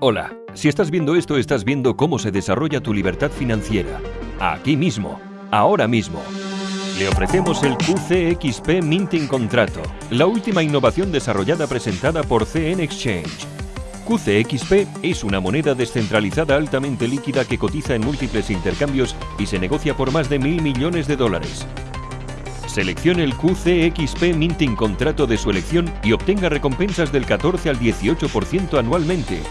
Hola, si estás viendo esto estás viendo cómo se desarrolla tu libertad financiera. Aquí mismo, ahora mismo. Le ofrecemos el QCXP Minting Contrato, la última innovación desarrollada presentada por CN Exchange. QCXP es una moneda descentralizada altamente líquida que cotiza en múltiples intercambios y se negocia por más de mil millones de dólares. Seleccione el QCXP Minting Contrato de su elección y obtenga recompensas del 14 al 18% anualmente,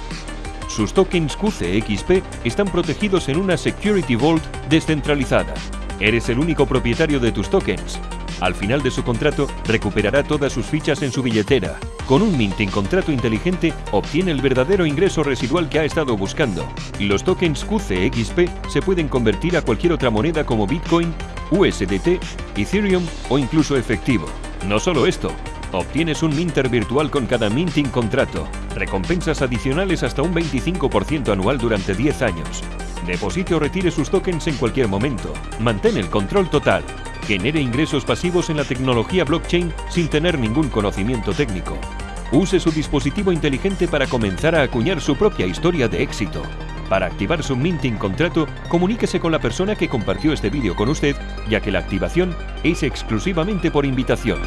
sus tokens QCXP están protegidos en una Security Vault descentralizada. Eres el único propietario de tus tokens. Al final de su contrato, recuperará todas sus fichas en su billetera. Con un minting contrato inteligente, obtiene el verdadero ingreso residual que ha estado buscando. Los tokens QCXP se pueden convertir a cualquier otra moneda como Bitcoin, USDT, Ethereum o incluso efectivo. No solo esto, Obtienes un minter virtual con cada minting contrato, recompensas adicionales hasta un 25% anual durante 10 años. Deposite o retire sus tokens en cualquier momento. Mantén el control total. Genere ingresos pasivos en la tecnología blockchain sin tener ningún conocimiento técnico. Use su dispositivo inteligente para comenzar a acuñar su propia historia de éxito. Para activar su minting contrato, comuníquese con la persona que compartió este vídeo con usted, ya que la activación es exclusivamente por invitación.